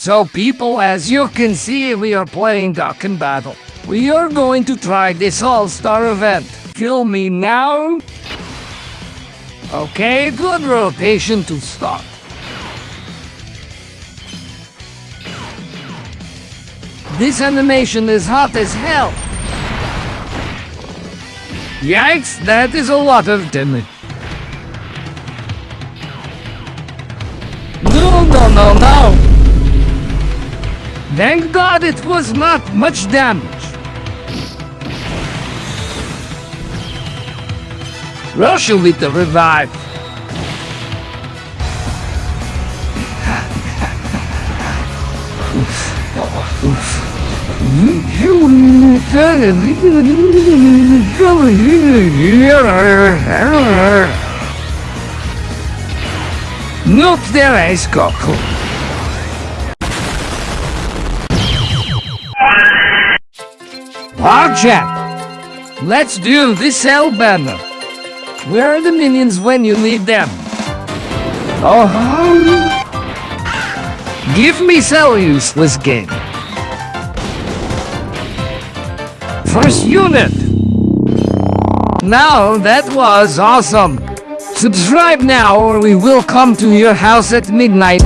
So people, as you can see, we are playing Dokkan Battle. We are going to try this all-star event. Kill me now. Okay, good rotation to start. This animation is hot as hell. Yikes, that is a lot of damage. No, no, no, no! Thank God it was not much damage. Russia with the revive. Not der ijskokkel. Project! Let's do this hell banner. Where are the minions when you need them? Oh, give me so useless game. First unit. Now that was awesome. Subscribe now or we will come to your house at midnight.